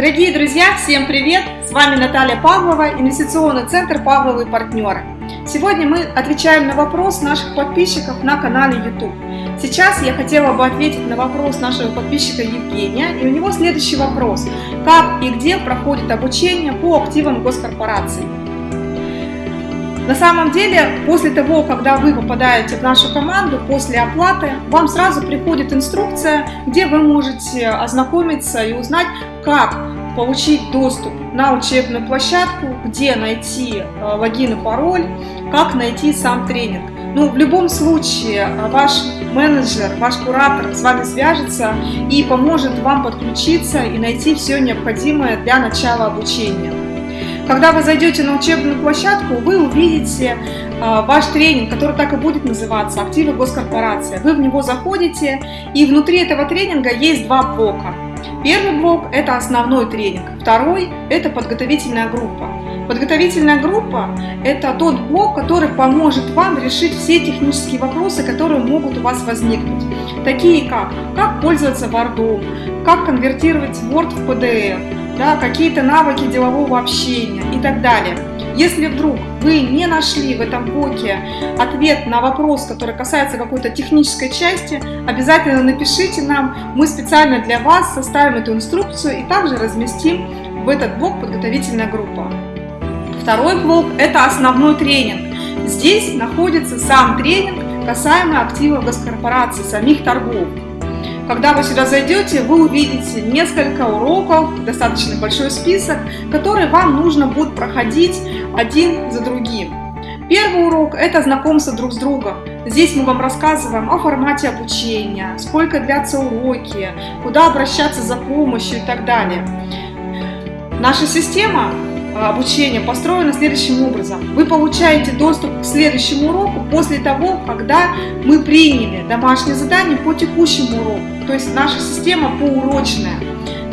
Дорогие друзья, всем привет! С вами Наталья Павлова, инвестиционный центр «Павловые партнеры». Сегодня мы отвечаем на вопрос наших подписчиков на канале YouTube. Сейчас я хотела бы ответить на вопрос нашего подписчика Евгения, и у него следующий вопрос. Как и где проходит обучение по активам госкорпораций? На самом деле, после того, когда вы попадаете в нашу команду, после оплаты, вам сразу приходит инструкция, где вы можете ознакомиться и узнать, как получить доступ на учебную площадку, где найти э, логин и пароль, как найти сам тренинг. Ну, в любом случае, э, ваш менеджер, ваш куратор с вами свяжется и поможет вам подключиться и найти все необходимое для начала обучения. Когда вы зайдете на учебную площадку, вы увидите э, ваш тренинг, который так и будет называться «Активы госкорпорации». Вы в него заходите, и внутри этого тренинга есть два блока. Первый блок – это основной тренинг, второй – это подготовительная группа. Подготовительная группа – это тот блок, который поможет вам решить все технические вопросы, которые могут у вас возникнуть. Такие как, как пользоваться Word, как конвертировать Word в PDF, да, какие-то навыки делового общения и так далее. Если вдруг вы не нашли в этом блоке ответ на вопрос, который касается какой-то технической части, обязательно напишите нам, мы специально для вас составим эту инструкцию и также разместим в этот блок подготовительная группа. Второй блок – это основной тренинг. Здесь находится сам тренинг, касаемо активов госкорпорации, самих торгов. Когда вы сюда зайдете, вы увидите несколько уроков, достаточно большой список, которые вам нужно будет проходить один за другим. Первый урок – это знакомство друг с другом. Здесь мы вам рассказываем о формате обучения, сколько длятся уроки, куда обращаться за помощью и так далее. Наша система обучения построена следующим образом. Вы получаете доступ к следующему уроку после того, когда мы приняли домашнее задание по текущему уроку. То есть наша система поурочная.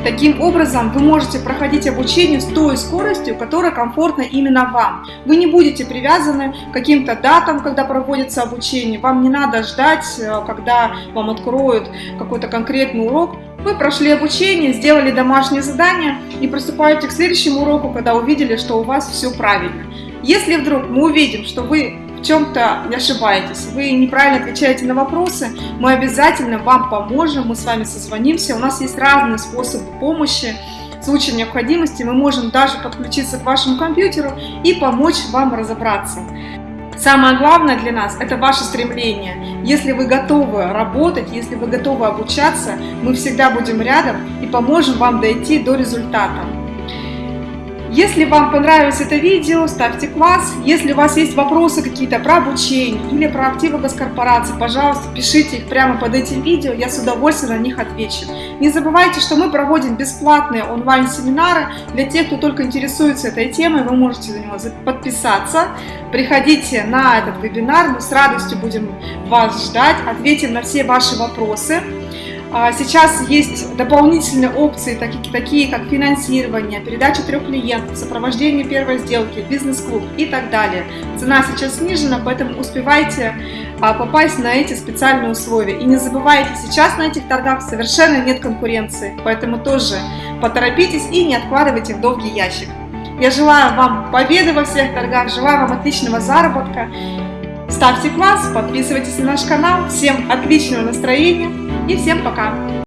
Таким образом, вы можете проходить обучение с той скоростью, которая комфортна именно вам. Вы не будете привязаны к каким-то датам, когда проводится обучение. Вам не надо ждать, э, когда вам откроют какой-то конкретный урок. Вы прошли обучение, сделали домашнее задание и приступаете к следующему уроку, когда увидели, что у вас все правильно. Если вдруг мы увидим, что вы в чем-то ошибаетесь, вы неправильно отвечаете на вопросы, мы обязательно вам поможем, мы с вами созвонимся. У нас есть разные способы помощи. В случае необходимости мы можем даже подключиться к вашему компьютеру и помочь вам разобраться. Самое главное для нас – это ваше стремление. Если вы готовы работать, если вы готовы обучаться, мы всегда будем рядом и поможем вам дойти до результата. Если вам понравилось это видео, ставьте класс. Если у вас есть вопросы какие-то про обучение или про активы госкорпорации, пожалуйста, пишите их прямо под этим видео, я с удовольствием на них отвечу. Не забывайте, что мы проводим бесплатные онлайн-семинары для тех, кто только интересуется этой темой, вы можете за него подписаться. Приходите на этот вебинар, мы с радостью будем вас ждать, ответим на все ваши вопросы. А, сейчас есть дополнительные опции, такие, как финансирование, передача трех клиентов, сопровождение первой сделки, бизнес-клуб и так далее. Цена сейчас снижена, поэтому успевайте а, попасть на эти специальные условия. И не забывайте, сейчас на этих торгах совершенно нет конкуренции, поэтому тоже поторопитесь и не откладывайте в долгий ящик. Я желаю вам победы во всех торгах, желаю вам отличного заработка. Ставьте класс, подписывайтесь на наш канал. Всем отличного настроения! И всем пока!